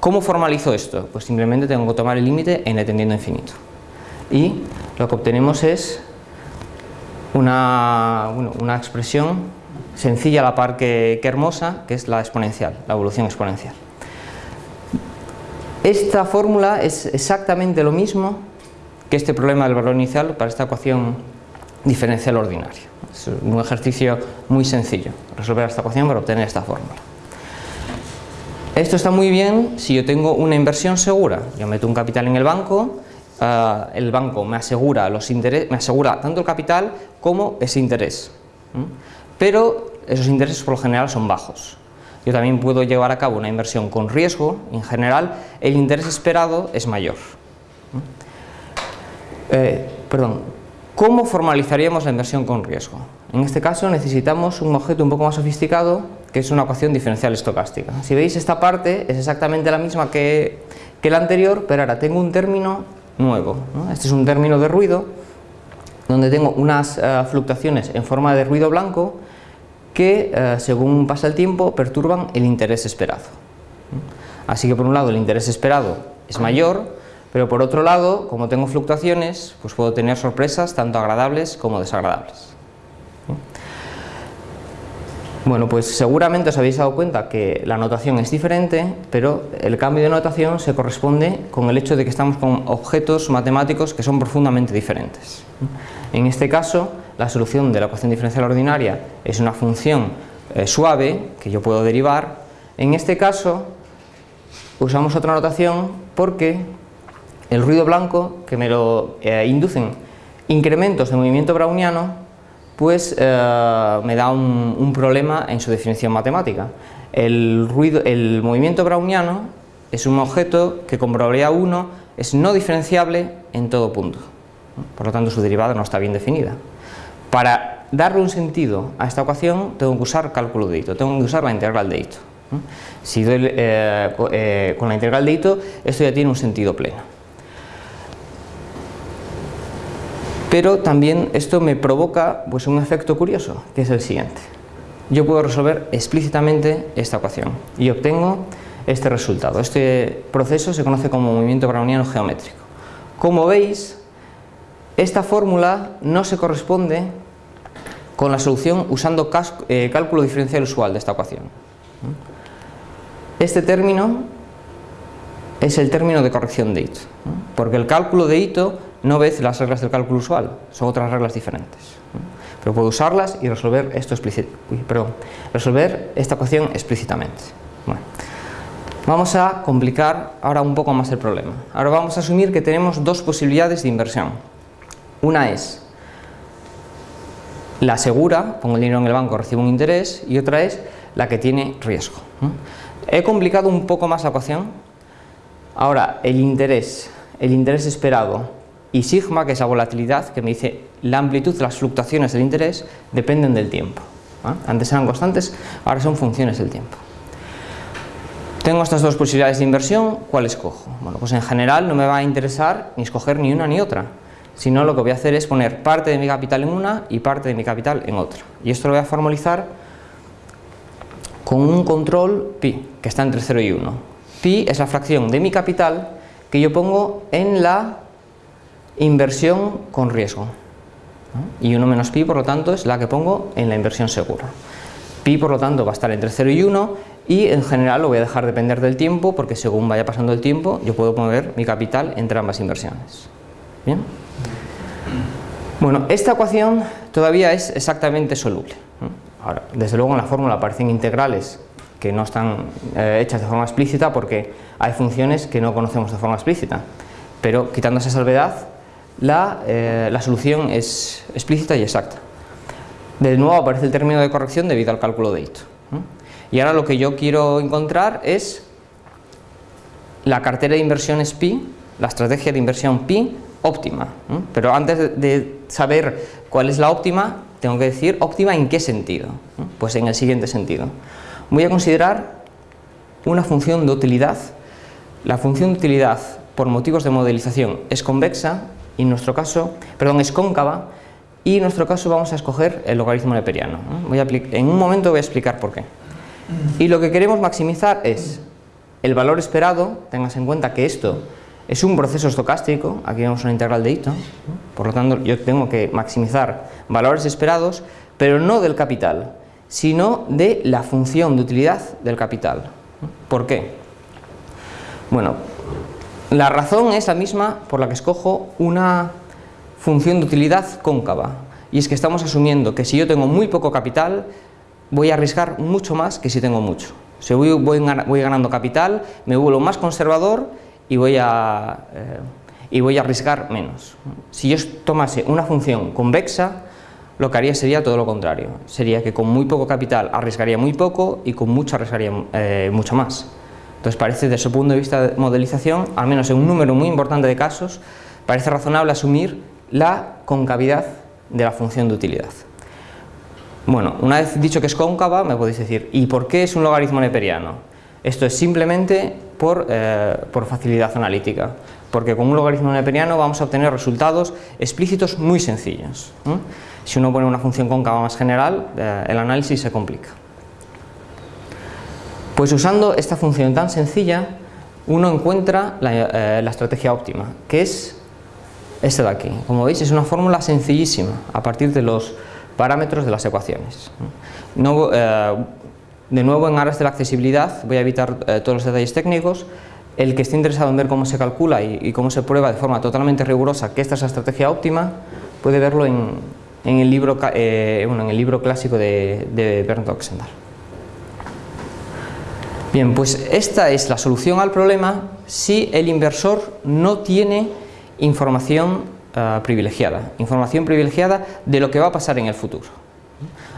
¿Cómo formalizo esto? Pues simplemente tengo que tomar el límite n tendiendo a infinito. Y lo que obtenemos es una, una expresión sencilla a la par que, hermosa, que es la exponencial, la evolución exponencial. Esta fórmula es exactamente lo mismo que este problema del valor inicial para esta ecuación diferencial ordinaria. Es un ejercicio muy sencillo, resolver esta ecuación para obtener esta fórmula. Esto está muy bien si yo tengo una inversión segura. Yo meto un capital en el banco, eh, el banco me asegura, los me asegura tanto el capital como ese interés. Pero esos intereses por lo general son bajos. Yo también puedo llevar a cabo una inversión con riesgo, en general el interés esperado es mayor. Eh, perdón, ¿cómo formalizaríamos la inversión con riesgo? En este caso necesitamos un objeto un poco más sofisticado que es una ecuación diferencial estocástica. Si veis esta parte es exactamente la misma que, la anterior, pero ahora tengo un término nuevo. Este es un término de ruido donde tengo unas eh, fluctuaciones en forma de ruido blanco que eh, según pasa el tiempo perturban el interés esperado. Así que por un lado el interés esperado es mayor, pero por otro lado, como tengo fluctuaciones, pues puedo tener sorpresas tanto agradables como desagradables. Bueno, pues seguramente os habéis dado cuenta que la notación es diferente, pero el cambio de notación se corresponde con el hecho de que estamos con objetos matemáticos que son profundamente diferentes. En este caso, la solución de la ecuación diferencial ordinaria es una función eh, suave que yo puedo derivar. En este caso, usamos otra notación porque el ruido blanco, que me lo eh, inducen incrementos de movimiento browniano, pues eh, me da un, problema en su definición matemática. El, ruido, el movimiento browniano es un objeto que con probabilidad 1 es no diferenciable en todo punto. Por lo tanto, su derivada no está bien definida. Para darle un sentido a esta ecuación, tengo que usar cálculo de Ito, tengo que usar la integral de Ito. Si doy eh, con la integral de Ito, esto ya tiene un sentido pleno. Pero también esto me provoca pues, un efecto curioso, que es el siguiente. Yo puedo resolver explícitamente esta ecuación y obtengo este resultado. Este proceso se conoce como movimiento browniano geométrico. Como veis, esta fórmula no se corresponde con la solución usando eh, cálculo diferencial usual de esta ecuación. Este término es el término de corrección de Ito, porque el cálculo de Ito no ves las reglas del cálculo usual, son otras reglas diferentes. Pero puedo usarlas y resolver, esto esta ecuación explícitamente. vamos a complicar ahora un poco más el problema. Ahora vamos a asumir que tenemos dos posibilidades de inversión. Una es la segura, pongo el dinero en el banco, recibo un interés, y otra es la que tiene riesgo. He complicado un poco más la ecuación. Ahora, el interés, el interés esperado y sigma, que es la volatilidad, que me dice la amplitud de las fluctuaciones del interés, dependen del tiempo. Antes eran constantes, ahora son funciones del tiempo. Tengo estas dos posibilidades de inversión, ¿cuál escojo? Bueno, pues en general no me va a interesar ni escoger ni una ni otra, sino lo que voy a hacer es poner parte de mi capital en una y parte de mi capital en otra. Y esto lo voy a formalizar con un control pi, que está entre 0 y 1. Pi es la fracción de mi capital que yo pongo en la inversión con riesgo. Y 1 menos pi, por lo tanto, es la que pongo en la inversión segura. Pi, por lo tanto, va a estar entre 0 y 1 y en general lo voy a dejar depender del tiempo porque según vaya pasando el tiempo yo puedo mover mi capital entre ambas inversiones. ¿Bien? Bueno, esta ecuación todavía es exactamente soluble. Ahora, desde luego en la fórmula aparecen integrales que no están eh, hechas de forma explícita porque hay funciones que no conocemos de forma explícita. Pero quitando esa salvedad, eh, la, solución es explícita y exacta. De nuevo aparece el término de corrección debido al cálculo de Ito. Y ahora lo que yo quiero encontrar es la cartera de inversiones pi, la estrategia de inversión pi óptima. Pero antes de saber cuál es la óptima, tengo que decir óptima en qué sentido. Pues en el siguiente sentido. Voy a considerar una función de utilidad. La función de utilidad por motivos de modelización es convexa y en nuestro caso, perdón, es cóncava y en nuestro caso vamos a escoger el logaritmo neperiano. Voy a en un momento voy a explicar por qué. Y lo que queremos maximizar es el valor esperado, tengas en cuenta que esto es un proceso estocástico, aquí vemos una integral de Ito, por lo tanto yo tengo que maximizar valores esperados, pero no del capital, sino de la función de utilidad del capital. ¿Por qué? Bueno, la razón es la misma por la que escojo una función de utilidad cóncava, y es que estamos asumiendo que si yo tengo muy poco capital, voy a arriesgar mucho más que si tengo mucho. Si voy, voy ganando capital, me vuelvo más conservador y voy a, eh, y voy a arriesgar menos. Si yo tomase una función convexa, lo que haría sería todo lo contrario. Sería que con muy poco capital arriesgaría muy poco y con mucho arriesgaría eh, mucho más. Entonces parece desde su punto de vista de modelización, al menos en un número muy importante de casos, parece razonable asumir la concavidad de la función de utilidad. Bueno, una vez dicho que es cóncava, me podéis decir, ¿y por qué es un logaritmo neperiano? Esto es simplemente por, eh, por facilidad analítica, porque con un logaritmo neperiano vamos a obtener resultados explícitos muy sencillos. Si uno pone una función cóncava más general, eh, el análisis se complica. Pues usando esta función tan sencilla, uno encuentra la, eh, estrategia óptima, que es esta de aquí. Como veis, es una fórmula sencillísima, a partir de los parámetros de las ecuaciones. No, de nuevo, en aras de la accesibilidad, voy a evitar eh, todos los detalles técnicos. El que esté interesado en ver cómo se calcula y, cómo se prueba de forma totalmente rigurosa que esta es la estrategia óptima, puede verlo en, el, libro, eh, clásico de, de Bernd. Bien, pues esta es la solución al problema si el inversor no tiene información eh, privilegiada, información privilegiada de lo que va a pasar en el futuro.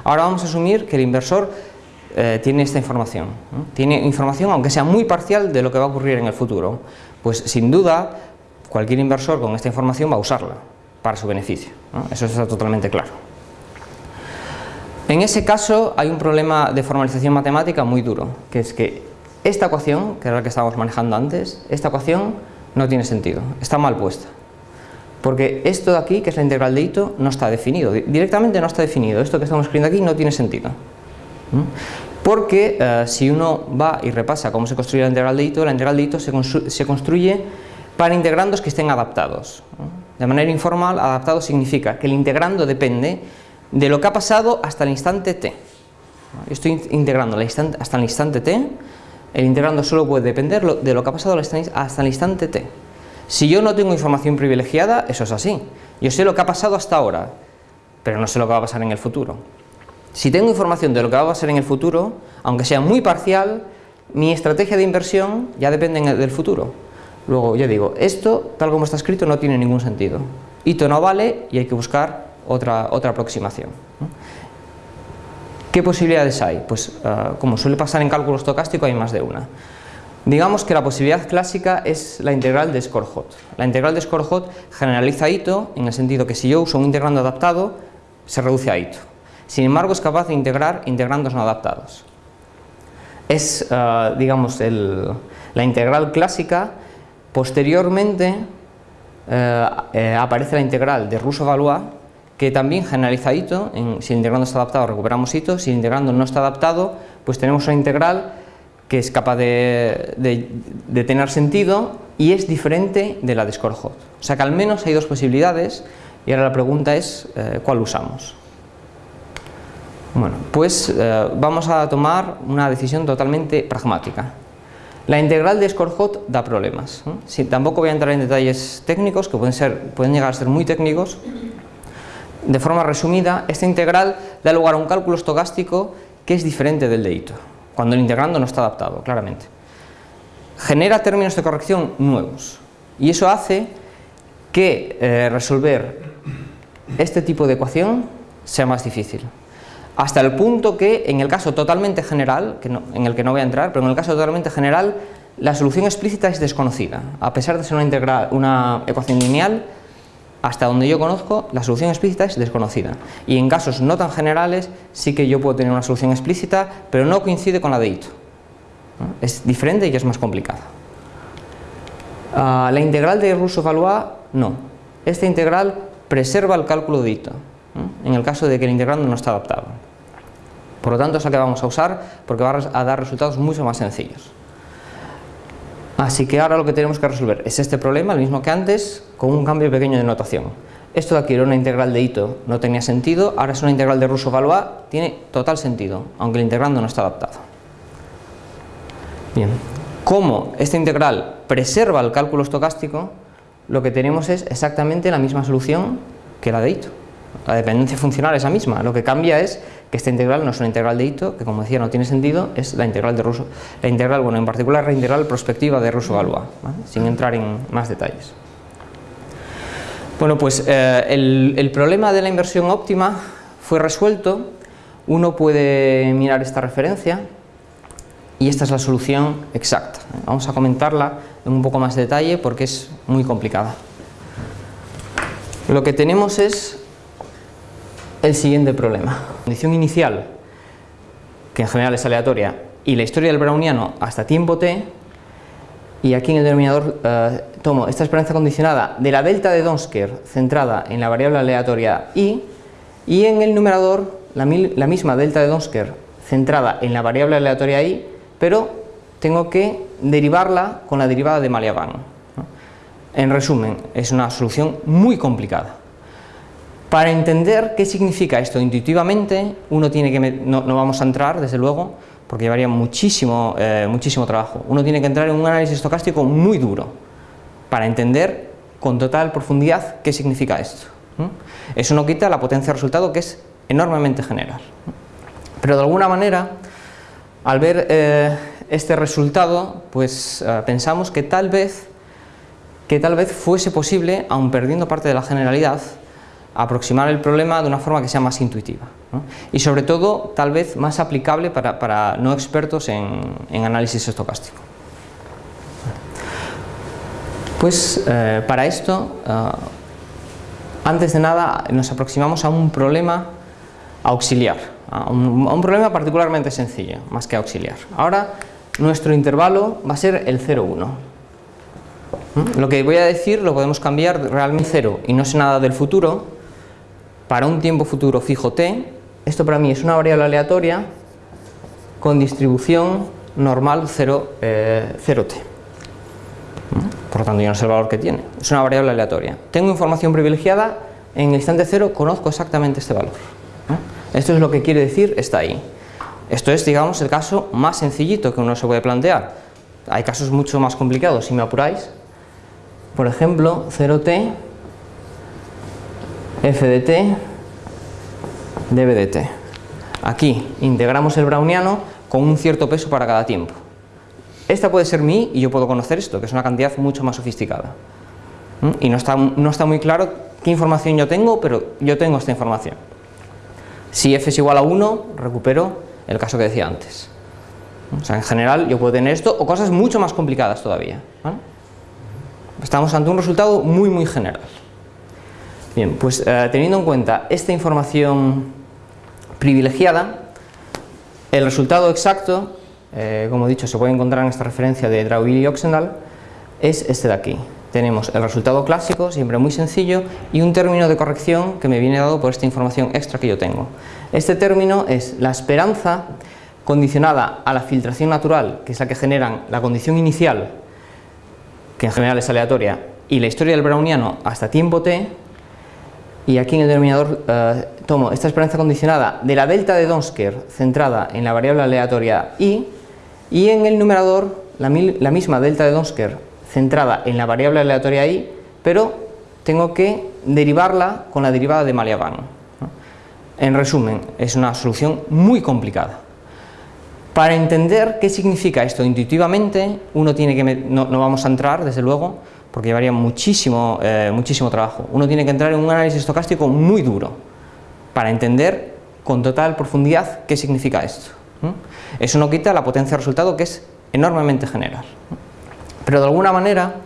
Ahora vamos a asumir que el inversor eh, tiene esta información. Tiene información, aunque sea muy parcial, de lo que va a ocurrir en el futuro. Pues sin duda, cualquier inversor con esta información va a usarla para su beneficio. Eso está totalmente claro. En ese caso hay un problema de formalización matemática muy duro, que es que esta ecuación, que era la que estábamos manejando antes, esta ecuación no tiene sentido, está mal puesta. Porque esto de aquí, que es la integral de no está definido, directamente no está definido, esto que estamos escribiendo aquí no tiene sentido. Porque eh, si uno va y repasa cómo se construye la integral de Ito, la integral de Ito se, construye para integrandos que estén adaptados. De manera informal, adaptado significa que el integrando depende de lo que ha pasado hasta el instante t. Yo estoy integrando hasta el instante t, el integrando solo puede depender de lo que ha pasado hasta el instante t. Si yo no tengo información privilegiada, eso es así. Yo sé lo que ha pasado hasta ahora, pero no sé lo que va a pasar en el futuro. Si tengo información de lo que va a pasar en el futuro, aunque sea muy parcial, mi estrategia de inversión ya depende del futuro. Luego, ya digo, esto, tal como está escrito, no tiene ningún sentido. Hito no vale y hay que buscar otra, otra aproximación. ¿Qué posibilidades hay? Pues, ah, como suele pasar en cálculo estocástico, hay más de una. Digamos que la posibilidad clásica es la integral de Skorhot. La integral de Skorhot generaliza Ito en el sentido que si yo uso un integrando adaptado, se reduce a Ito. Sin embargo, es capaz de integrar integrandos no adaptados. Es, eh, digamos, la integral clásica. Posteriormente eh, eh, aparece la integral de Russo-Valois, que también generaliza si el integrando está adaptado, recuperamos Ito. Si el integrando no está adaptado, pues tenemos una integral que es capaz de, tener sentido y es diferente de la de Skorhot. O sea que al menos hay dos posibilidades y ahora la pregunta es cuál usamos. Bueno, pues eh, vamos a tomar una decisión totalmente pragmática. La integral de Skorhot da problemas. tampoco voy a entrar en detalles técnicos, que pueden, ser, pueden llegar a ser muy técnicos. De forma resumida, esta integral da lugar a un cálculo estocástico que es diferente del de Ito, cuando el integrando no está adaptado, claramente. Genera términos de corrección nuevos, y eso hace que eh, resolver este tipo de ecuación sea más difícil hasta el punto que en el caso totalmente general, que en el que no voy a entrar, pero en el caso totalmente general, la solución explícita es desconocida. A pesar de ser una, integral, una ecuación lineal, hasta donde yo conozco, la solución explícita es desconocida. Y en casos no tan generales, sí que yo puedo tener una solución explícita, pero no coincide con la de Ito. Es diferente y es más complicada. Ah, la integral de Russo-Valois, no. Esta integral preserva el cálculo de Ito en el caso de que el integrando no está adaptado. Por lo tanto es la que vamos a usar porque va a dar resultados mucho más sencillos. Así que ahora lo que tenemos que resolver es este problema, el mismo que antes, con un cambio pequeño de notación. Esto de aquí era una integral de Ito, no tenía sentido, ahora es una integral de Russo-Valois, tiene total sentido, aunque el integrando no está adaptado. Bien, como esta integral preserva el cálculo estocástico, lo que tenemos es exactamente la misma solución que la de Ito. La dependencia funcional es la misma, lo que cambia es que esta integral no es una integral de Ito, que como decía no tiene sentido, es la integral de Russo, la integral, bueno, en particular la integral prospectiva de Russo-Galois, sin entrar en más detalles. Bueno, pues eh, el, problema de la inversión óptima fue resuelto, uno puede mirar esta referencia, y esta es la solución exacta. Vamos a comentarla en un poco más de detalle porque es muy complicada. Lo que tenemos es el siguiente problema. La condición inicial, que en general es aleatoria, y la historia del browniano hasta tiempo t, y aquí en el denominador eh, tomo esta esperanza condicionada de la delta de Donsker centrada en la variable aleatoria i, y en el numerador la, misma delta de Donsker centrada en la variable aleatoria i, pero tengo que derivarla con la derivada de Maliaván. En resumen, es una solución muy complicada. Para entender qué significa esto intuitivamente, uno tiene que, no, vamos a entrar desde luego, porque llevaría muchísimo, eh, muchísimo trabajo, uno tiene que entrar en un análisis estocástico muy duro, para entender con total profundidad qué significa esto. Eso no quita la potencia de resultado que es enormemente general. Pero de alguna manera, al ver eh, este resultado, pues eh, pensamos que tal vez que tal vez fuese posible, aun perdiendo parte de la generalidad, aproximar el problema de una forma que sea más intuitiva y sobre todo tal vez más aplicable para, no expertos en, análisis estocástico. Pues eh, para esto, eh, antes de nada nos aproximamos a un problema auxiliar, a un, a un, problema particularmente sencillo, más que auxiliar. Ahora nuestro intervalo va a ser el 0,1. Lo que voy a decir lo podemos cambiar realmente 0 y no sé nada del futuro, para un tiempo futuro fijo t, esto para mí es una variable aleatoria con distribución normal 0, eh. Por lo tanto, yo no sé el valor que tiene, es una variable aleatoria. Tengo información privilegiada, en el instante 0 conozco exactamente este valor. Esto es lo que quiere decir, está ahí. Esto es, digamos, el caso más sencillito que uno se puede plantear. Hay casos mucho más complicados, si me apuráis. Por ejemplo, 0t f de t de. Aquí integramos el browniano con un cierto peso para cada tiempo. Esta puede ser mi y yo puedo conocer esto, que es una cantidad mucho más sofisticada. ¿Mm? Y no está, no está muy claro qué información yo tengo, pero yo tengo esta información. Si f es igual a 1, recupero el caso que decía antes. O sea, en general yo puedo tener esto o cosas mucho más complicadas todavía. Estamos ante un resultado muy muy general. Bien, pues eh, teniendo en cuenta esta información privilegiada, el resultado exacto, eh, como he dicho, se puede encontrar en esta referencia de Drauville y Oxendal, es este de aquí. Tenemos el resultado clásico, siempre muy sencillo, y un término de corrección que me viene dado por esta información extra que yo tengo. Este término es la esperanza condicionada a la filtración natural, que es la que generan la condición inicial, que en general es aleatoria, y la historia del browniano hasta tiempo t, y aquí en el denominador eh, tomo esta esperanza condicionada de la delta de Donsker centrada en la variable aleatoria i y en el numerador la, misma delta de Donsker centrada en la variable aleatoria i pero tengo que derivarla con la derivada de Maliaván. En resumen, es una solución muy complicada. Para entender qué significa esto intuitivamente, uno tiene que, no vamos a entrar desde luego, porque llevaría muchísimo, eh, muchísimo trabajo. Uno tiene que entrar en un análisis estocástico muy duro para entender con total profundidad qué significa esto. Eso no quita la potencia de resultado que es enormemente general. Pero de alguna manera,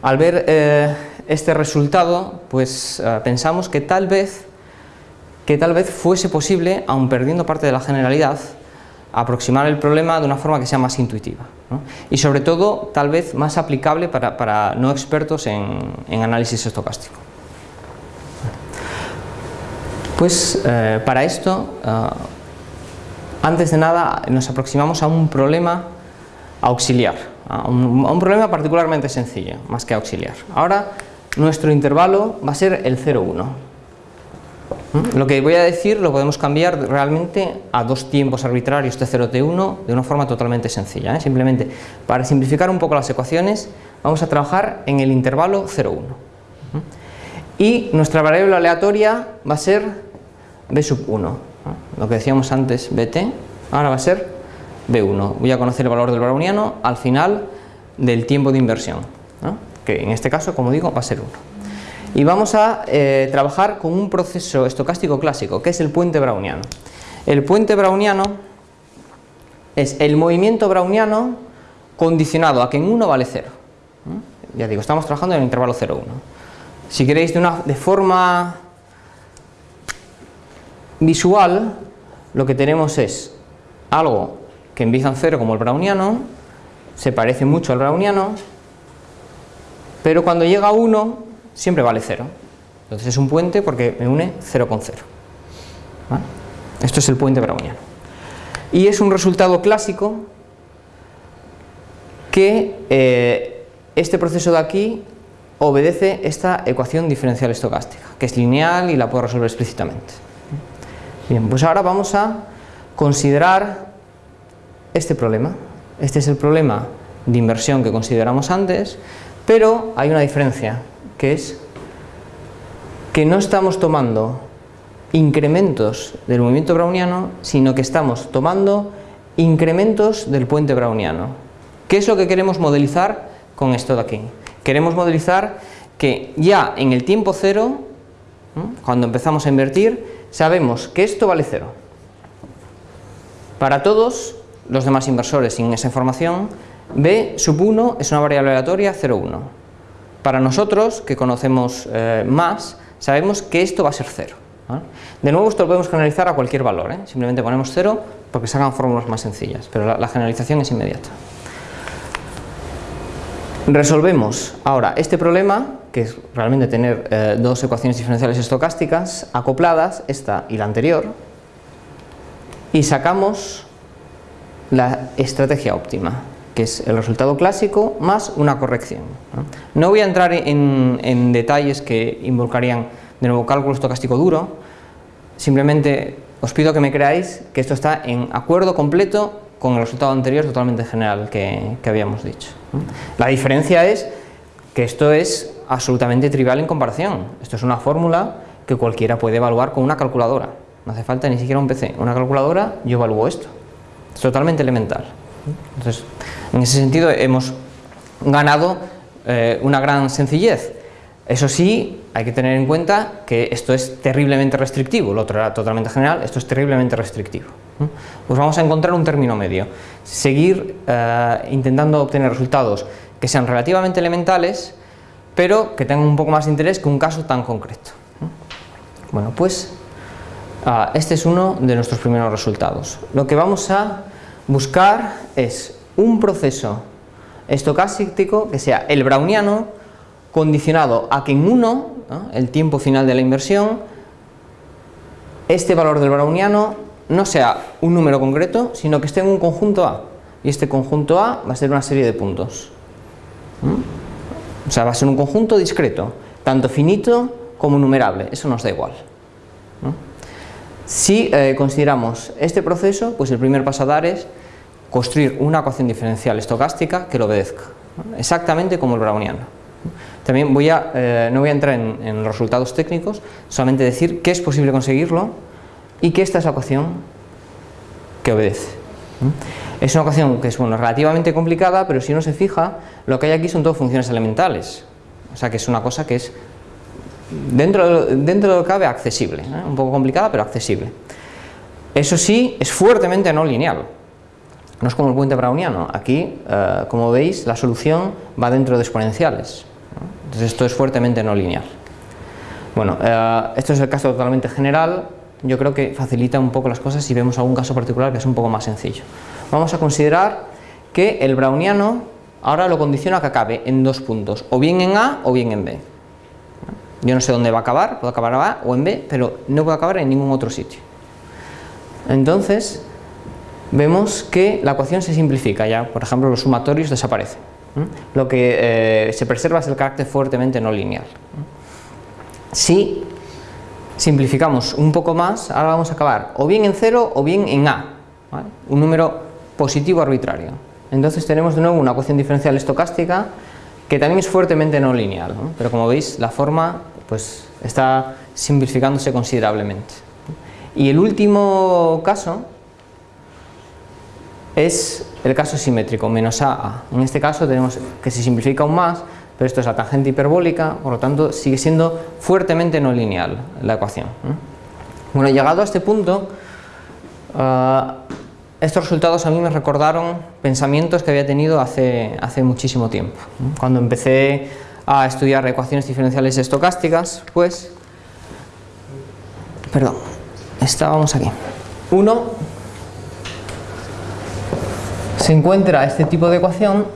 al ver eh, este resultado, pues eh, pensamos que tal vez que tal vez fuese posible, aun perdiendo parte de la generalidad, aproximar el problema de una forma que sea más intuitiva y sobre todo tal vez más aplicable para, no expertos en, análisis estocástico. Pues eh, para esto, eh, antes de nada nos aproximamos a un problema auxiliar, a un problema particularmente sencillo, más que auxiliar. Ahora, nuestro intervalo va a ser el 0,1. Lo que voy a decir lo podemos cambiar realmente a dos tiempos arbitrarios T0, T1 de una forma totalmente sencilla. ¿eh? Simplemente, para simplificar un poco las ecuaciones, vamos a trabajar en el intervalo 0,1. ¿Mm? Y nuestra variable aleatoria va a ser B sub 1. ¿eh? Lo que decíamos antes, BT, ahora va a ser B1. Voy a conocer el valor del browniano al final del tiempo de inversión, que en este caso, como digo, va a ser 1. Y vamos a eh, trabajar con un proceso estocástico clásico, que es el puente browniano. El puente browniano es el movimiento browniano condicionado a que en 1 vale 0. ¿Mm? Ya digo, estamos trabajando en el intervalo 0,1. Si queréis de, una, de forma visual, lo que tenemos es algo que empieza en 0 como el browniano, se parece mucho al browniano, pero cuando llega a 1 siempre vale 0. Entonces es un puente porque me une 0 con 0. ¿Vale? Esto es el puente browniano. Y es un resultado clásico que eh, este proceso de aquí obedece esta ecuación diferencial estocástica, que es lineal y la puedo resolver explícitamente. Bien, pues ahora vamos a considerar este problema. Este es el problema de inversión que consideramos antes, pero hay una diferencia, que es que no estamos tomando incrementos del movimiento browniano, sino que estamos tomando incrementos del puente browniano. ¿Qué es lo que queremos modelizar con esto de aquí? Queremos modelizar que ya en el tiempo cero, cuando empezamos a invertir, sabemos que esto vale cero. Para todos los demás inversores sin esa información, B sub 1 es una variable aleatoria 0,1. Para nosotros, que conocemos eh, más, sabemos que esto va a ser 0. ¿vale? De nuevo, esto lo podemos generalizar a cualquier valor, ¿eh? simplemente ponemos 0 porque se hagan fórmulas más sencillas, pero la, la generalización es inmediata. Resolvemos ahora este problema, que es realmente tener eh, dos ecuaciones diferenciales estocásticas acopladas, esta y la anterior, y sacamos la estrategia óptima, que es el resultado clásico más una corrección. No, voy a entrar en, en, detalles que involucrarían de nuevo cálculo estocástico duro, simplemente os pido que me creáis que esto está en acuerdo completo con el resultado anterior totalmente general que, que habíamos dicho. La diferencia es que esto es absolutamente trivial en comparación. Esto es una fórmula que cualquiera puede evaluar con una calculadora. No hace falta ni siquiera un PC. Una calculadora, yo evalúo esto. Es totalmente elemental. Entonces, en ese sentido hemos ganado eh, una gran sencillez. Eso sí, hay que tener en cuenta que esto es terriblemente restrictivo, lo otro era totalmente general, esto es terriblemente restrictivo. Pues vamos a encontrar un término medio, seguir eh, intentando obtener resultados que sean relativamente elementales, pero que tengan un poco más de interés que un caso tan concreto. Bueno, pues uh, este es uno de nuestros primeros resultados. Lo que vamos a buscar es un proceso estocástico que sea el browniano condicionado a que en 1, ¿no? el tiempo final de la inversión, este valor del browniano no sea un número concreto, sino que esté en un conjunto A. Y este conjunto A va a ser una serie de puntos. ¿Mm? O sea, va a ser un conjunto discreto, tanto finito como numerable, eso nos da igual. ¿Mm? Si eh, consideramos este proceso, pues el primer paso a dar es construir una ecuación diferencial estocástica que lo obedezca, exactamente como el browniano. También voy a, eh, no voy a entrar en, resultados técnicos, solamente decir que es posible conseguirlo y que esta es la ecuación que obedece. Es una ecuación que es bueno, relativamente complicada, pero si uno se fija, lo que hay aquí son todo funciones elementales. O sea que es una cosa que es dentro de, dentro de lo que cabe accesible, ¿eh? un poco complicada pero accesible. Eso sí, es fuertemente no lineal. No es como el puente browniano. Aquí, eh, como veis, la solución va dentro de exponenciales. Entonces esto es fuertemente no lineal. Bueno, eh, esto es el caso totalmente general. Yo creo que facilita un poco las cosas si vemos algún caso particular que es un poco más sencillo. Vamos a considerar que el browniano ahora lo condiciona que acabe en dos puntos, o bien en A o bien en B. Yo no sé dónde va a acabar, puedo acabar en A o en B, pero no puedo acabar en ningún otro sitio. Entonces, vemos que la ecuación se simplifica ya, por ejemplo los sumatorios desaparecen. Lo que eh, se preserva es el carácter fuertemente no lineal. Si simplificamos un poco más, ahora vamos a acabar o bien en 0 o bien en A, un número positivo arbitrario. Entonces tenemos de nuevo una ecuación diferencial estocástica que también es fuertemente no lineal, pero como veis la forma pues, está simplificándose considerablemente. Y el último caso es el caso simétrico, menos AA. En este caso tenemos que se simplifica aún más, pero esto es la tangente hiperbólica, por lo tanto sigue siendo fuertemente no lineal la ecuación. Bueno, llegado a este punto, ah, estos resultados a mí me recordaron pensamientos que había tenido hace, hace muchísimo tiempo. Cuando empecé a estudiar ecuaciones diferenciales estocásticas, pues, perdón, estábamos aquí. Uno se encuentra este tipo de ecuación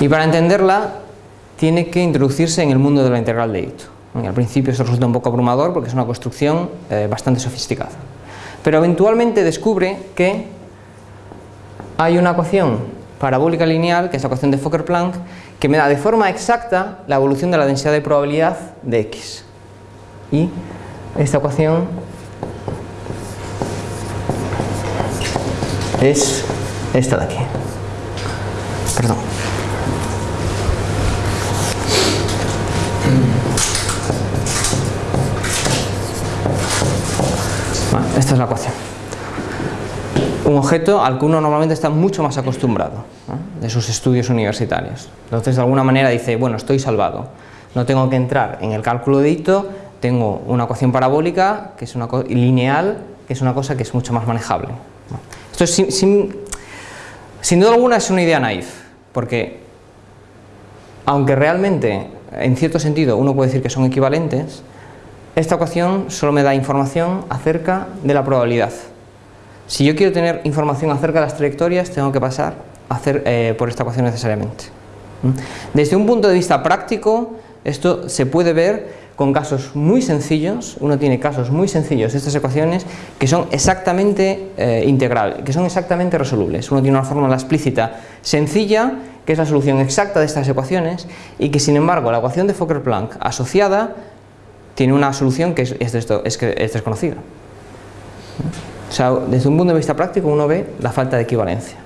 y para entenderla tiene que introducirse en el mundo de la integral de Ito. Al principio esto resulta un poco abrumador porque es una construcción eh, bastante sofisticada. Pero eventualmente descubre que hay una ecuación parabólica lineal, que es la ecuación de Fokker-Planck, que me da de forma exacta la evolución de la densidad de probabilidad de X y esta ecuación es esta de aquí. Perdón. Esta es la ecuación. Un objeto al que uno normalmente está mucho más acostumbrado de sus estudios universitarios. Entonces, de alguna manera dice, bueno, estoy salvado. No tengo que entrar en el cálculo de hito tengo una ecuación parabólica, que es una lineal, que es una cosa que es mucho más manejable. Esto es sin, sin, duda alguna es una idea naif, porque aunque realmente en cierto sentido uno puede decir que son equivalentes, esta ecuación solo me da información acerca de la probabilidad. Si yo quiero tener información acerca de las trayectorias, tengo que pasar eh, por esta ecuación necesariamente. Desde un punto de vista práctico, esto se puede ver con casos muy sencillos, uno tiene casos muy sencillos de estas ecuaciones que son exactamente eh, integrales, que son exactamente resolubles. Uno tiene una fórmula explícita sencilla, que es la solución exacta de estas ecuaciones, y que sin embargo la ecuación de Fokker-Planck asociada tiene una solución que es, es, es desconocida. O sea, desde un punto de vista práctico uno ve la falta de equivalencia.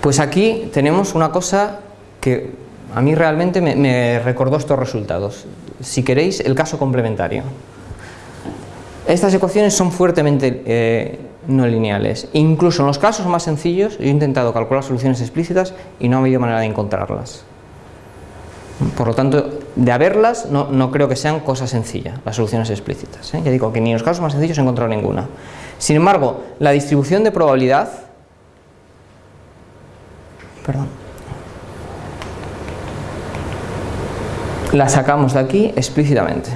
Pues aquí tenemos una cosa que a mí realmente me, recordó estos resultados. Si queréis, el caso complementario. Estas ecuaciones son fuertemente eh, no lineales. Incluso en los casos más sencillos, yo he intentado calcular soluciones explícitas y no ha habido manera de encontrarlas. Por lo tanto, de haberlas, no, creo que sean cosas sencillas, las soluciones explícitas. ¿eh? Ya digo que ni en los casos más sencillos he encontrado ninguna. Sin embargo, la distribución de probabilidad... Perdón. la sacamos de aquí explícitamente.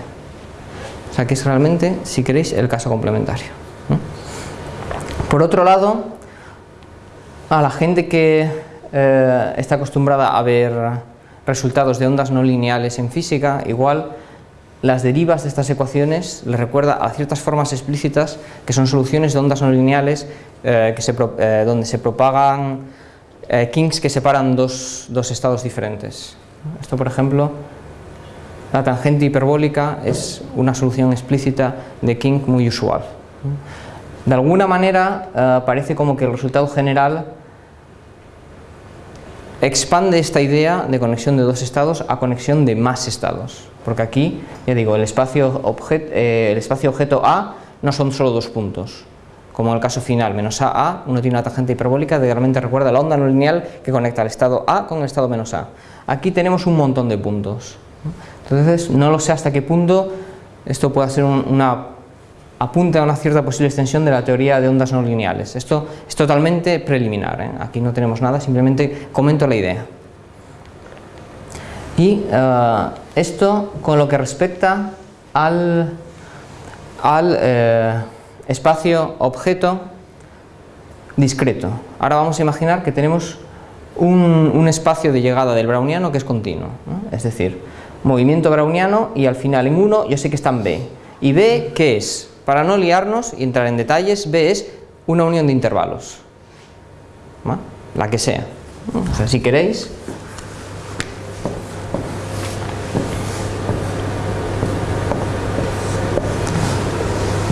O sea que es realmente, si queréis, el caso complementario. Por otro lado, a la gente que eh, está acostumbrada a ver resultados de ondas no lineales en física, igual las derivas de estas ecuaciones les recuerda a ciertas formas explícitas que son soluciones de ondas no lineales eh, que eh, donde se propagan kinks que separan dos, dos estados diferentes. Esto, por ejemplo, la tangente hiperbólica es una solución explícita de King muy usual. De alguna manera eh, parece como que el resultado general expande esta idea de conexión de dos estados a conexión de más estados. Porque aquí, ya digo, el espacio, eh, el espacio objeto A no son solo dos puntos. Como en el caso final, menos A, A, uno tiene una tangente hiperbólica que realmente recuerda la onda no lineal que conecta el estado A con el estado menos A. Aquí tenemos un montón de puntos. Entonces, no lo sé hasta qué punto esto puede ser una apunte a una cierta posible extensión de la teoría de ondas no lineales. Esto es totalmente preliminar, ¿eh? aquí no tenemos nada, simplemente comento la idea. Y eh, esto con lo que respecta al, al eh, espacio objeto discreto. Ahora vamos a imaginar que tenemos un, espacio de llegada del browniano que es continuo, es decir, movimiento browniano y al final en 1 yo sé que está en B. ¿Y B qué es? Para no liarnos y entrar en detalles, B es una unión de intervalos, la que sea. O sea, si queréis,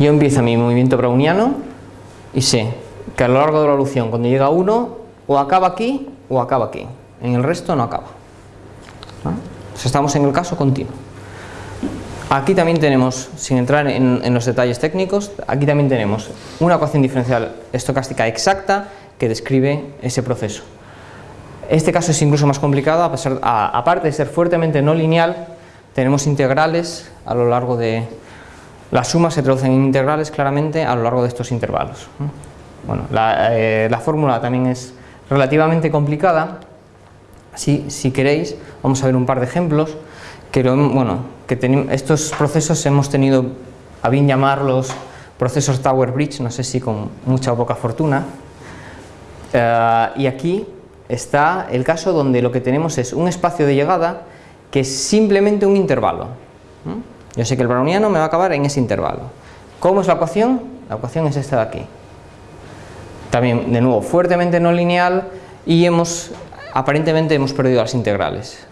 yo empiezo mi movimiento browniano y sé que a lo largo de la evolución, cuando llega 1, o acaba aquí o acaba aquí. En el resto no acaba. estamos en el caso continuo. Aquí también tenemos, sin entrar en, los detalles técnicos, aquí también tenemos una ecuación diferencial estocástica exacta que describe ese proceso. Este caso es incluso más complicado, aparte de ser fuertemente no lineal, tenemos integrales a lo largo de... Las sumas se traducen en integrales claramente a lo largo de estos intervalos. Bueno, la, eh, fórmula también es relativamente complicada, si, si queréis, vamos a ver un par de ejemplos que, bueno, que estos procesos hemos tenido a bien llamarlos procesos Tower Bridge, no sé si con mucha o poca fortuna, eh, y aquí está el caso donde lo que tenemos es un espacio de llegada que es simplemente un intervalo. Yo sé que el browniano me va a acabar en ese intervalo. ¿Cómo es la ecuación? La ecuación es esta de aquí. También, de nuevo, fuertemente no lineal y hemos, aparentemente hemos perdido las integrales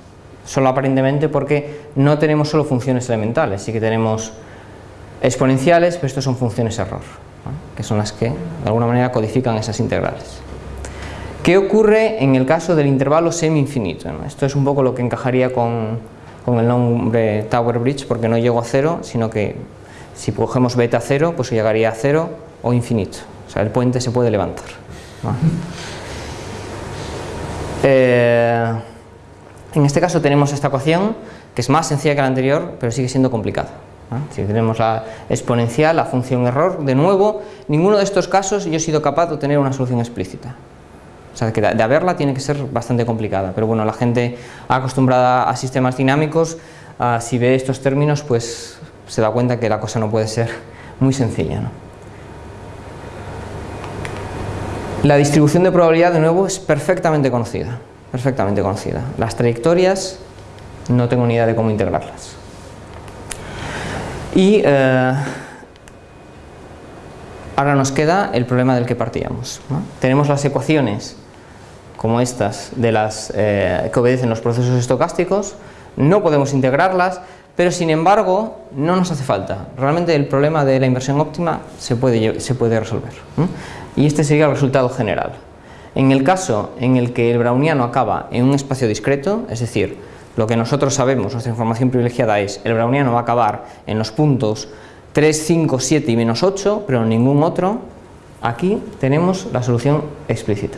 solo aparentemente porque no tenemos solo funciones elementales, sí que tenemos exponenciales, pero estos son funciones error, que son las que de alguna manera codifican esas integrales. ¿Qué ocurre en el caso del intervalo semi-infinito? Esto es un poco lo que encajaría con, con, el nombre Tower Bridge, porque no llego a cero, sino que si cogemos beta cero, pues llegaría a cero o infinito. O sea, el puente se puede levantar. Eh, en este caso tenemos esta ecuación que es más sencilla que la anterior, pero sigue siendo complicada. Si tenemos la exponencial, la función error, de nuevo, ninguno de estos casos yo he sido capaz de obtener una solución explícita. O sea, que de haberla tiene que ser bastante complicada, pero bueno, la gente acostumbrada a sistemas dinámicos, ah, si ve estos términos, pues se da cuenta que la cosa no puede ser muy sencilla. La distribución de probabilidad, de nuevo, es perfectamente conocida perfectamente conocida. Las trayectorias no tengo ni idea de cómo integrarlas. Y eh, ahora nos queda el problema del que partíamos. Tenemos las ecuaciones como estas de las eh, que obedecen los procesos estocásticos, no podemos integrarlas, pero sin embargo no nos hace falta. Realmente el problema de la inversión óptima se puede, se puede resolver. Y este sería el resultado general. En el caso en el que el browniano acaba en un espacio discreto, es decir, lo que nosotros sabemos, nuestra información privilegiada es el browniano va a acabar en los puntos 3, 5, 7 y menos 8, pero en ningún otro, aquí tenemos la solución explícita.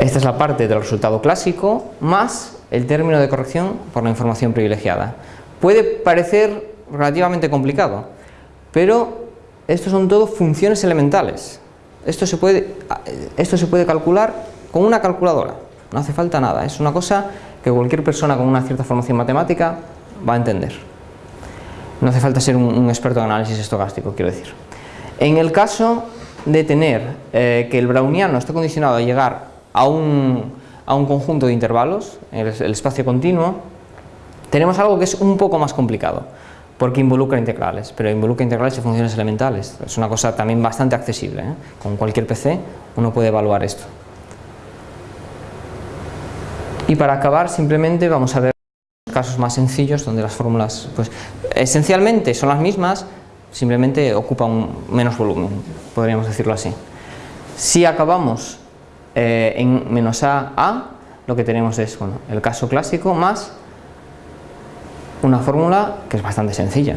Esta es la parte del resultado clásico más el término de corrección por la información privilegiada. Puede parecer relativamente complicado, pero estos son todo funciones elementales. Esto se puede, esto se puede calcular con una calculadora, no hace falta nada, es una cosa que cualquier persona con una cierta formación matemática va a entender. No hace falta ser un, experto en análisis estocástico, quiero decir. En el caso de tener eh, que el browniano esté condicionado a llegar a un, a un conjunto de intervalos, el espacio continuo, tenemos algo que es un poco más complicado porque involucra integrales, pero involucra integrales y funciones elementales. Es una cosa también bastante accesible. ¿eh? Con cualquier PC uno puede evaluar esto. Y para acabar simplemente vamos a ver casos más sencillos donde las fórmulas pues, esencialmente son las mismas, simplemente ocupan menos volumen, podríamos decirlo así. Si acabamos eh, en menos a, a, lo que tenemos es bueno, el caso clásico más una fórmula que es bastante sencilla.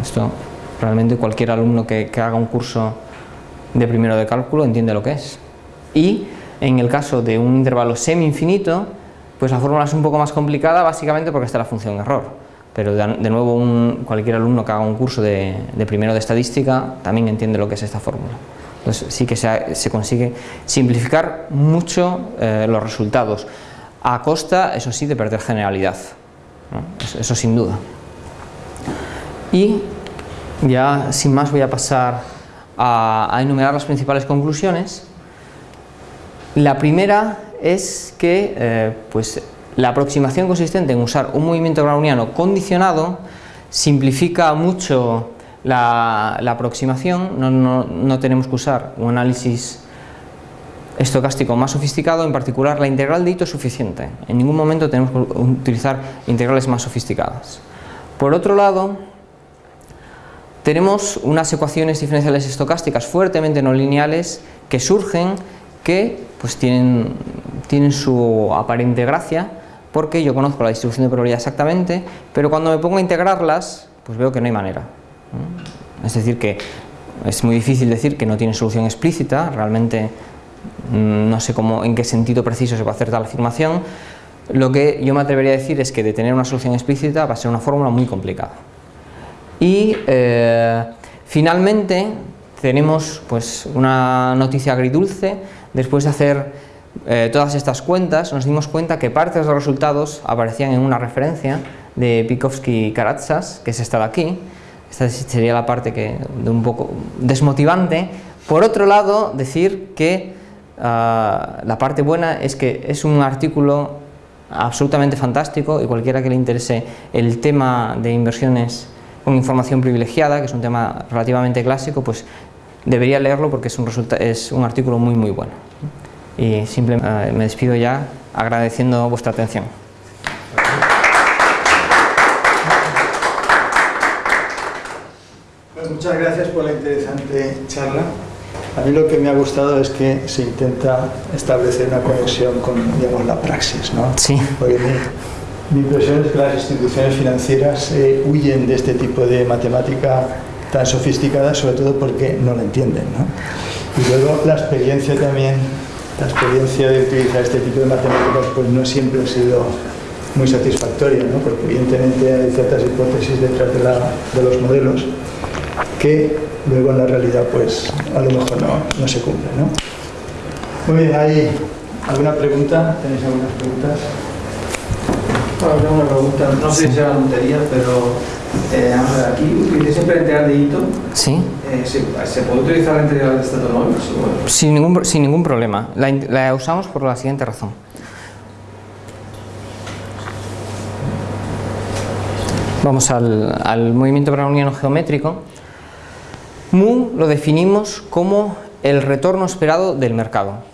Esto realmente cualquier alumno que, haga un curso de primero de cálculo entiende lo que es. Y en el caso de un intervalo semi-infinito, pues la fórmula es un poco más complicada básicamente porque está la función error. Pero de, nuevo cualquier alumno que haga un curso de, primero de estadística también entiende lo que es esta fórmula. Entonces sí que se, consigue simplificar mucho eh, los resultados, a costa, eso sí, de perder generalidad. Eso, sin duda. Y ya sin más voy a pasar a, enumerar las principales conclusiones. La primera es que eh, pues, la aproximación consistente en usar un movimiento browniano condicionado simplifica mucho la, aproximación, no, tenemos que usar un análisis estocástico más sofisticado, en particular la integral de hito es suficiente, en ningún momento tenemos que utilizar integrales más sofisticadas. Por otro lado, tenemos unas ecuaciones diferenciales estocásticas fuertemente no lineales que surgen que pues tienen, tienen su aparente gracia porque yo conozco la distribución de probabilidad exactamente, pero cuando me pongo a integrarlas, pues veo que no hay manera. Es decir, que es muy difícil decir que no tiene solución explícita, realmente no sé cómo, en qué sentido preciso se va a hacer tal afirmación, lo que yo me atrevería a decir es que de tener una solución explícita va a ser una fórmula muy complicada. Y eh, finalmente tenemos pues, una noticia agridulce, después de hacer eh, todas estas cuentas nos dimos cuenta que partes de los resultados aparecían en una referencia de Pikovsky y Karatsas, que es esta de aquí, esta sería la parte que, de un poco desmotivante. Por otro lado, decir que ah, la parte buena es que es un artículo absolutamente fantástico y cualquiera que le interese el tema de inversiones con información privilegiada, que es un tema relativamente clásico, pues debería leerlo porque es un, es un artículo muy muy bueno. Y simplemente ah, me despido ya agradeciendo vuestra atención. muchas gracias por la interesante charla. A mí lo que me ha gustado es que se intenta establecer una conexión con digamos, la praxis. ¿no? Sí. Porque mi, impresión es que las instituciones financieras eh, huyen de este tipo de matemática tan sofisticada, sobre todo porque no la entienden. ¿no? Y luego la experiencia también, la experiencia de utilizar este tipo de matemáticas pues no siempre ha sido muy satisfactoria, ¿no? porque evidentemente hay ciertas hipótesis detrás de, la, de los modelos que luego en la realidad pues a lo mejor no, no se cumple. ¿no? Muy bien, ¿hay alguna pregunta? ¿Tenéis algunas preguntas? Bueno, tengo una pregunta, no sé si sea una tontería, pero eh, aquí utilicé siempre la integral de hito. Sí. Eh, ¿se, puede utilizar la integral de Statonov? Sin ningún, sin ningún problema. La, la usamos por la siguiente razón. Vamos al, al movimiento browniano geométrico. Mu lo definimos como el retorno esperado del mercado.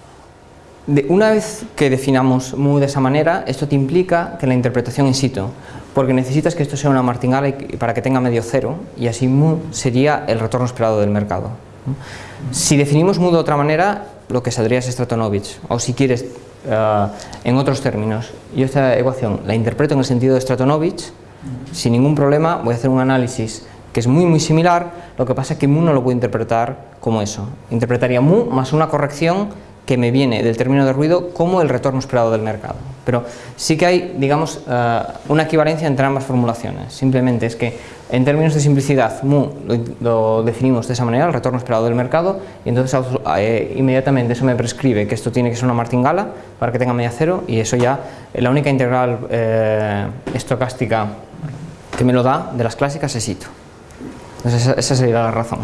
una vez que definamos mu de esa manera, esto te implica que la interpretación in situ, porque necesitas que esto sea una martingala para que tenga medio cero, y así mu sería el retorno esperado del mercado. Si definimos mu de otra manera, lo que saldría es Stratonovich, o si quieres, eh, en otros términos, yo esta ecuación la interpreto en el sentido de Stratonovich, sin ningún problema voy a hacer un análisis que es muy muy similar, lo que pasa es que mu no lo puedo interpretar como eso. Interpretaría mu más una corrección que me viene del término de ruido como el retorno esperado del mercado. Pero sí que hay, digamos, eh, una equivalencia entre ambas formulaciones. Simplemente es que en términos de simplicidad, mu lo, definimos de esa manera, el retorno esperado del mercado, y entonces eh, inmediatamente eso me prescribe que esto tiene que ser una martingala para que tenga media cero, y eso ya, la única integral eh, estocástica que me lo da de las clásicas es Ito esa, sería la razón.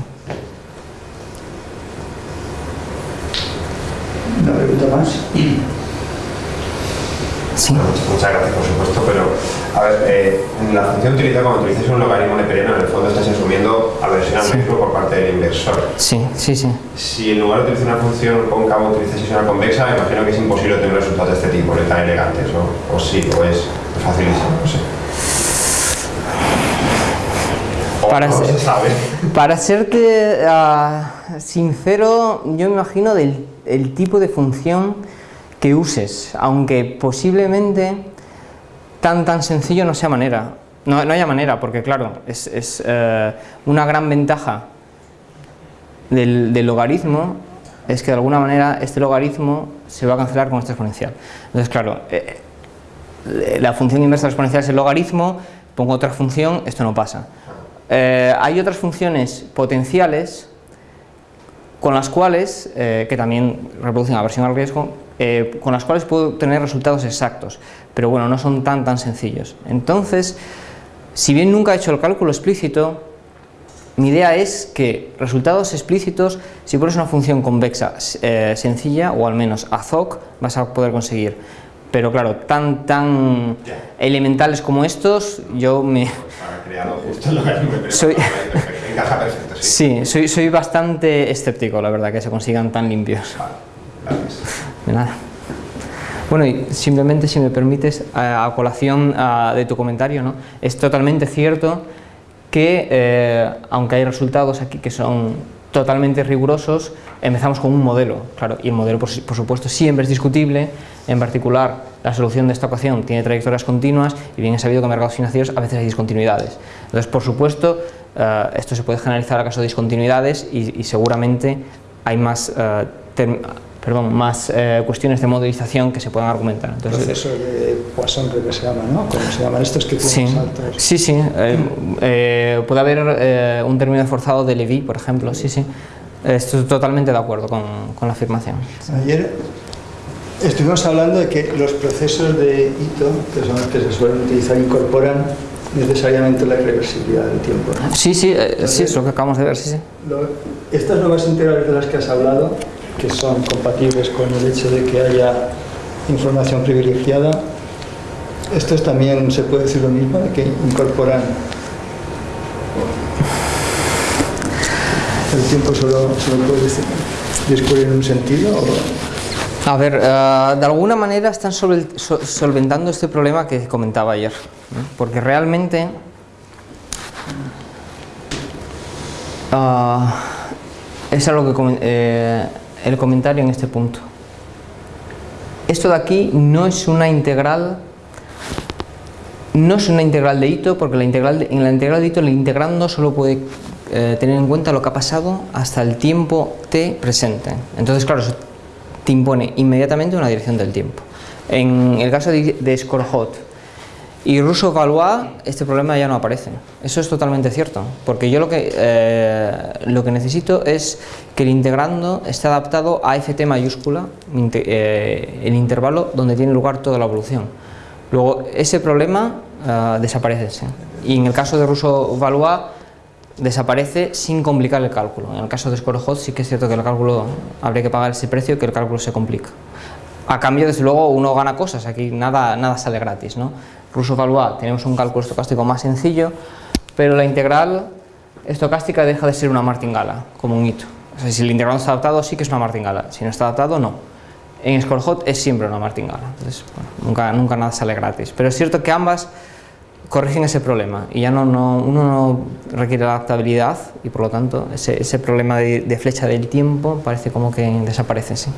¿Una pregunta más? Sí. Muchas gracias, por supuesto, pero a ver, eh, la función utilizada cuando utilizas un logaritmo neperiano, en el fondo estás asumiendo aversión al riesgo por parte del inversor. Sí, sí, sí. Si en lugar de utilizar una función cóncava utilizas una convexa, me imagino que es imposible tener resultados de este tipo, no tan elegantes, ¿no? O sí, o es facilísimo, no sé. Para, para serte ah, sincero, yo me imagino del el tipo de función que uses, aunque posiblemente tan tan sencillo no sea manera. No, no haya manera, porque claro, es, eh, una gran ventaja del, logaritmo es que de alguna manera este logaritmo se va a cancelar con este exponencial. Entonces, claro, eh, eh, la función inversa del exponencial es el logaritmo, pongo otra función, esto no pasa. Eh, hay otras funciones potenciales con las cuales, eh, que también reproducen aversión al riesgo, eh, con las cuales puedo tener resultados exactos, pero bueno, no son tan tan sencillos. Entonces, si bien nunca he hecho el cálculo explícito, mi idea es que resultados explícitos, si pones una función convexa sencilla, o al menos AZOC, vas a poder conseguir. Pero claro, tan, tan elementales como estos, yo me... Ha creado justo lo que me Soy- Encaja perfecto, sí. Sí, soy, soy bastante escéptico, la verdad, que se consigan tan limpios. Vale, gracias. De nada. Bueno, y simplemente si me permites, a, a colación a, de tu comentario, ¿no? es totalmente cierto que, eh, aunque hay resultados aquí que son totalmente rigurosos, empezamos con un modelo, claro, y el modelo, por, su- por supuesto, siempre es discutible, en particular, la solución de esta ecuación tiene trayectorias continuas y bien es sabido que en mercados financieros a veces hay discontinuidades. Entonces, por supuesto, eh, esto se puede generalizar a caso de discontinuidades y, y seguramente hay más, eh, term- perdón, más eh, cuestiones de modelización que se puedan argumentar. Entonces, proceso de Poisson creo que se llama, ¿no? ¿Cómo se llaman estos que Sí, saltos? sí, sí. eh, eh, puede haber eh, un término forzado de Levy, por ejemplo, sí, sí. Estoy totalmente de acuerdo con, con la afirmación. Ayer estuvimos hablando de que los procesos de Ito, que son los que se suelen utilizar, incorporan necesariamente la irreversibilidad del tiempo. Sí, sí, eh, sí, es lo que acabamos de ver, sí, sí. Lo- Estas nuevas integrales de las que has hablado, que son compatibles con el hecho de que haya información privilegiada, estos también se puede decir lo mismo, de que incorporan el tiempo solo, solo puede discurrir en un sentido o A ver, eh, de alguna manera están solventando este problema que comentaba ayer, porque realmente ah, es algo que eh, el comentario en este punto. Esto de aquí no es una integral, no es una integral de Ito, porque la integral de- en la integral de Ito el integrando solo puede eh, tener en cuenta lo que ha pasado hasta el tiempo t presente. Entonces, claro, eso te impone inmediatamente una dirección del tiempo. En el caso de, de Scorhot y Russo-Valois, este problema ya no aparece. Eso es totalmente cierto, porque yo lo que, eh, lo que necesito es que el integrando esté adaptado a ft mayúscula, eh, el intervalo donde tiene lugar toda la evolución. Luego, ese problema eh, desaparece. sí. Y en el caso de Russo-Valois, desaparece sin complicar el cálculo. En el caso de Scorehot sí que es cierto que el cálculo habría que pagar ese precio que el cálculo se complica. A cambio, desde luego, uno gana cosas, aquí nada, nada sale gratis. ¿no? Russo Valois tenemos un cálculo estocástico más sencillo, pero la integral estocástica deja de ser una martingala, como un hito. O sea, si el integral está adaptado, sí que es una martingala, si no está adaptado, no. En Scorehot es siempre una martingala, entonces bueno, nunca, nunca nada sale gratis. Pero es cierto que ambas corrigen ese problema y ya no, no- uno no requiere la adaptabilidad y por lo tanto ese, ese problema de, de flecha del tiempo parece como que desaparece, sí.